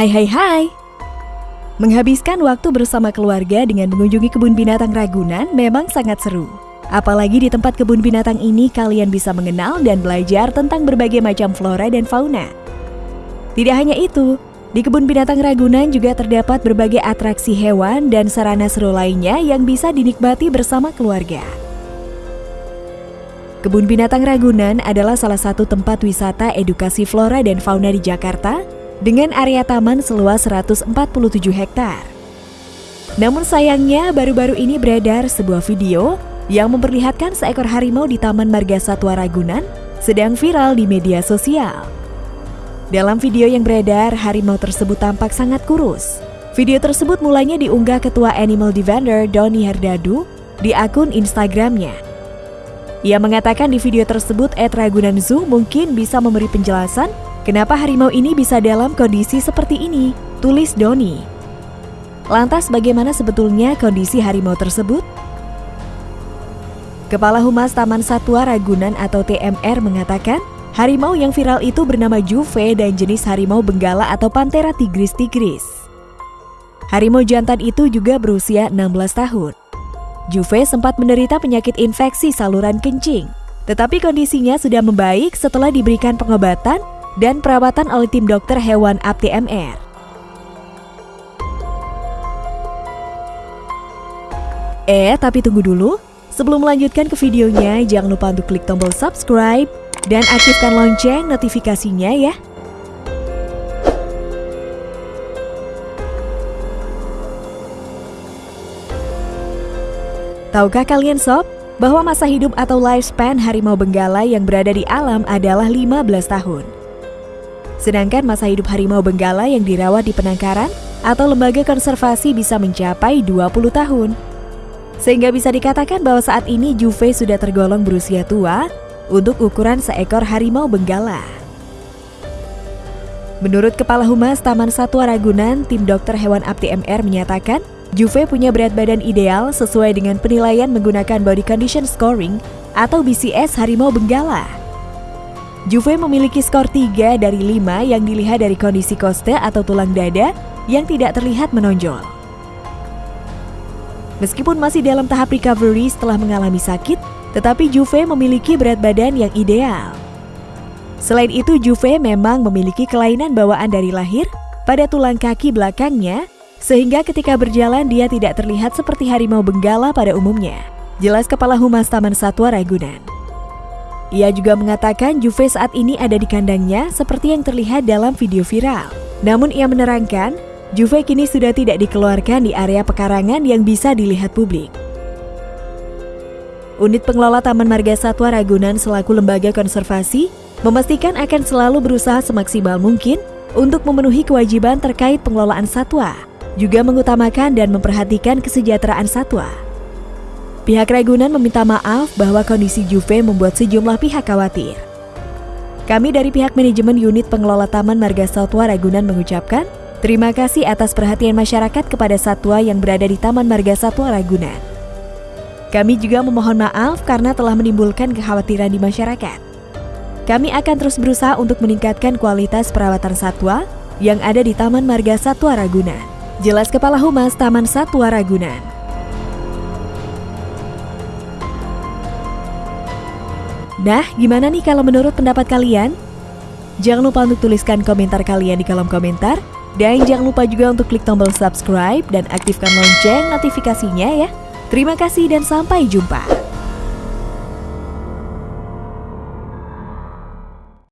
Hai hai hai. Menghabiskan waktu bersama keluarga dengan mengunjungi kebun binatang Ragunan memang sangat seru. Apalagi di tempat kebun binatang ini kalian bisa mengenal dan belajar tentang berbagai macam flora dan fauna. Tidak hanya itu, di kebun binatang Ragunan juga terdapat berbagai atraksi hewan dan sarana seru lainnya yang bisa dinikmati bersama keluarga. Kebun Binatang Ragunan adalah salah satu tempat wisata edukasi flora dan fauna di Jakarta dengan area taman seluas 147 hektar. Namun sayangnya baru-baru ini beredar sebuah video yang memperlihatkan seekor harimau di Taman Marga Satwa Ragunan sedang viral di media sosial. Dalam video yang beredar, harimau tersebut tampak sangat kurus. Video tersebut mulanya diunggah Ketua Animal Defender Doni Herdadu di akun Instagramnya. Ia mengatakan di video tersebut Ed Ragunan Zoo mungkin bisa memberi penjelasan Kenapa harimau ini bisa dalam kondisi seperti ini? Tulis Doni. Lantas bagaimana sebetulnya kondisi harimau tersebut? Kepala Humas Taman Satwa Ragunan atau TMR mengatakan, harimau yang viral itu bernama Juve dan jenis harimau benggala atau Panthera tigris tigris. Harimau jantan itu juga berusia 16 tahun. Juve sempat menderita penyakit infeksi saluran kencing, tetapi kondisinya sudah membaik setelah diberikan pengobatan dan perawatan oleh tim dokter hewan APTMR. Eh, tapi tunggu dulu. Sebelum melanjutkan ke videonya, jangan lupa untuk klik tombol subscribe dan aktifkan lonceng notifikasinya ya. Tahukah kalian sob, bahwa masa hidup atau lifespan harimau benggala yang berada di alam adalah 15 tahun. Sedangkan masa hidup harimau benggala yang dirawat di penangkaran atau lembaga konservasi bisa mencapai 20 tahun. Sehingga bisa dikatakan bahwa saat ini Juve sudah tergolong berusia tua untuk ukuran seekor harimau benggala. Menurut Kepala Humas Taman Satwa Ragunan, tim dokter hewan APTI menyatakan Juve punya berat badan ideal sesuai dengan penilaian menggunakan Body Condition Scoring atau BCS harimau benggala. Juve memiliki skor 3 dari 5 yang dilihat dari kondisi koste atau tulang dada yang tidak terlihat menonjol. Meskipun masih dalam tahap recovery setelah mengalami sakit, tetapi Juve memiliki berat badan yang ideal. Selain itu, Juve memang memiliki kelainan bawaan dari lahir pada tulang kaki belakangnya, sehingga ketika berjalan dia tidak terlihat seperti harimau benggala pada umumnya. Jelas Kepala Humas Taman Satwa Ragunan. Ia juga mengatakan Juve saat ini ada di kandangnya seperti yang terlihat dalam video viral. Namun ia menerangkan, Juve kini sudah tidak dikeluarkan di area pekarangan yang bisa dilihat publik. Unit pengelola Taman Marga Satwa Ragunan selaku lembaga konservasi memastikan akan selalu berusaha semaksimal mungkin untuk memenuhi kewajiban terkait pengelolaan satwa, juga mengutamakan dan memperhatikan kesejahteraan satwa. Pihak Ragunan meminta maaf bahwa kondisi Juve membuat sejumlah pihak khawatir. Kami dari pihak manajemen unit pengelola Taman Marga Satwa Ragunan mengucapkan terima kasih atas perhatian masyarakat kepada satwa yang berada di Taman Marga Satwa Ragunan. Kami juga memohon maaf karena telah menimbulkan kekhawatiran di masyarakat. Kami akan terus berusaha untuk meningkatkan kualitas perawatan satwa yang ada di Taman Marga Satwa Ragunan. Jelas Kepala Humas Taman Satwa Ragunan. Nah, gimana nih kalau menurut pendapat kalian? Jangan lupa untuk tuliskan komentar kalian di kolom komentar. Dan jangan lupa juga untuk klik tombol subscribe dan aktifkan lonceng notifikasinya ya. Terima kasih dan sampai jumpa.